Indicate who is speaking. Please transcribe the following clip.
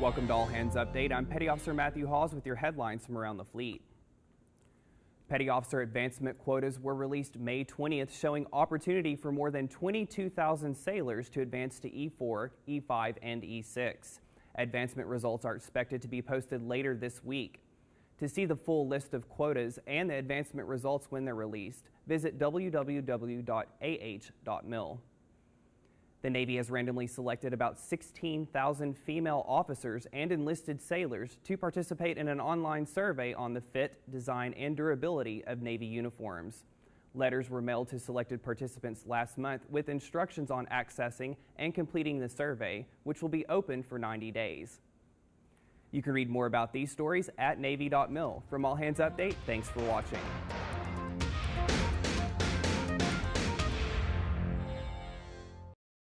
Speaker 1: Welcome to All Hands Update. I'm Petty Officer Matthew Hawes with your headlines from around the fleet. Petty Officer advancement quotas were released May 20th, showing opportunity for more than 22,000 sailors to advance to E4, E5, and E6. Advancement results are expected to be posted later this week. To see the full list of quotas and the advancement results when they're released, visit www.ah.mil. The Navy has randomly selected about 16,000 female officers and enlisted sailors to participate in an online survey on the fit, design, and durability of Navy uniforms. Letters were mailed to selected participants last month with instructions on accessing and completing the survey, which will be open for 90 days. You can read more about these stories at Navy.mil. From All Hands Update, thanks for watching.